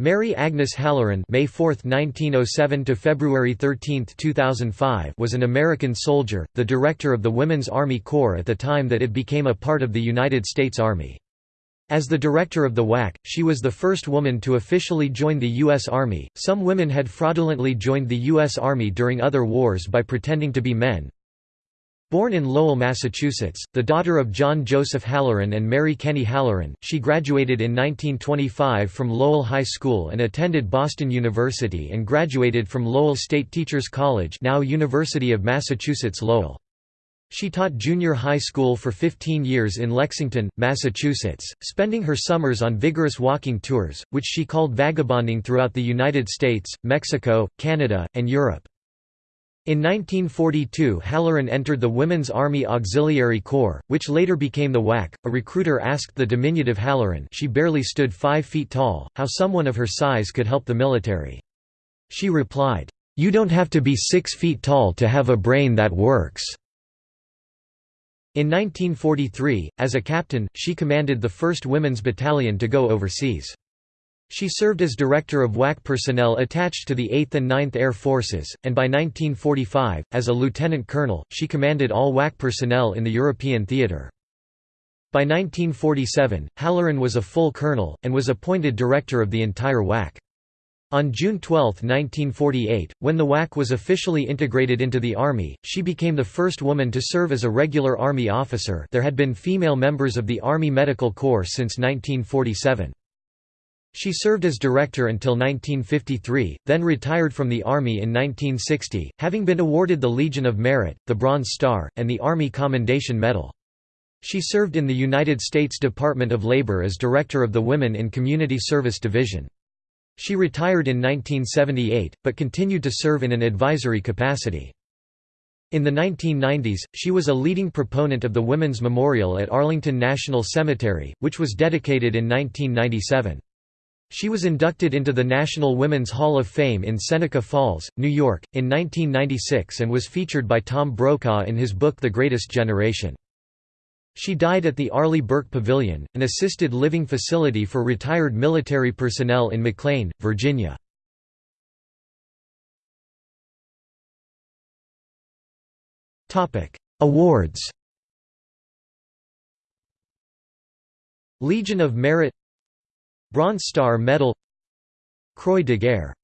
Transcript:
Mary Agnes Hallaren May 4, 1907 to February 13, 2005 was an American soldier, the director of the Women's Army Corps at the time that it became a part of the United States Army. As the director of the WAC, she was the first woman to officially join the U.S. Army. Some women had fraudulently joined the U.S. Army during other wars by pretending to be men, Born in Lowell, Massachusetts, the daughter of John Joseph Hallaren and Mary Kenny Hallaren, she graduated in 1925 from Lowell High School and attended Boston University and graduated from Lowell State Teachers College now University of Massachusetts Lowell. She taught junior high school for 15 years in Lexington, Massachusetts, spending her summers on vigorous walking tours, which she called vagabonding throughout the United States, Mexico, Canada, and Europe. In 1942 Hallaren entered the Women's Army Auxiliary Corps, which later became the WAC. A recruiter asked the diminutive Hallaren she barely stood five feet tall, how someone of her size could help the military. She replied, "'You don't have to be six feet tall to have a brain that works.'" In 1943, as a captain, she commanded the 1st Women's Battalion to go overseas. She served as director of WAC personnel attached to the 8th and 9th Air Forces, and by 1945, as a lieutenant colonel, she commanded all WAC personnel in the European theatre. By 1947, Hallaren was a full colonel, and was appointed director of the entire WAC. On June 12, 1948, when the WAC was officially integrated into the Army, she became the first woman to serve as a regular Army officer there had been female members of the Army Medical Corps since 1947. She served as director until 1953, then retired from the Army in 1960, having been awarded the Legion of Merit, the Bronze Star, and the Army Commendation Medal. She served in the United States Department of Labor as director of the Women in Community Service Division. She retired in 1978, but continued to serve in an advisory capacity. In the 1990s, she was a leading proponent of the Women's Memorial at Arlington National Cemetery, which was dedicated in 1997. She was inducted into the National Women's Hall of Fame in Seneca Falls, New York, in 1996 and was featured by Tom Brokaw in his book The Greatest Generation. She died at the Arleigh Burke Pavilion, an assisted living facility for retired military personnel in McLean, Virginia. Awards Legion of Merit Bronze Star Medal Croix de Guerre